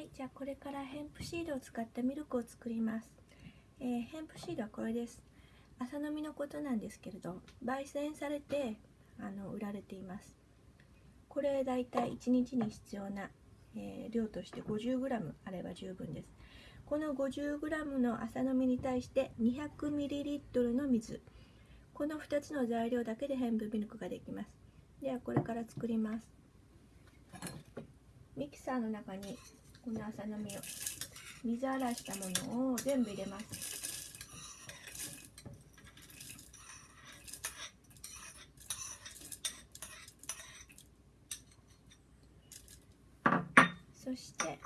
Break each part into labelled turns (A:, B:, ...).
A: はいじゃあこれからヘンプシードを使ったミルクを作ります、えー、ヘンプシードはこれです。朝飲みのことなんですけれど焙煎されてあの売られています。これだいたい1日に必要な、えー、量として 50g あれば十分です。この 50g の朝飲みに対して 200ml の水。この2つの材料だけでヘンプミルクができます。ではこれから作ります。ミキサーの中にこの朝飲みを。水洗いしたものを全部入れます。そして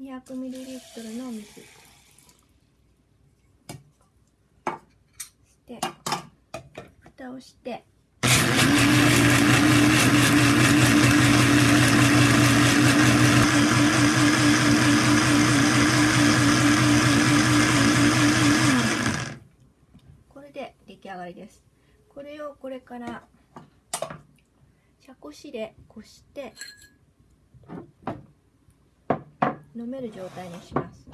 A: 200ml の水。して蓋をしてこき上がりです。これをこれから茶こしでこして飲める状態にします。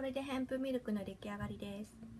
A: これでヘンプミルクの出来上がりです。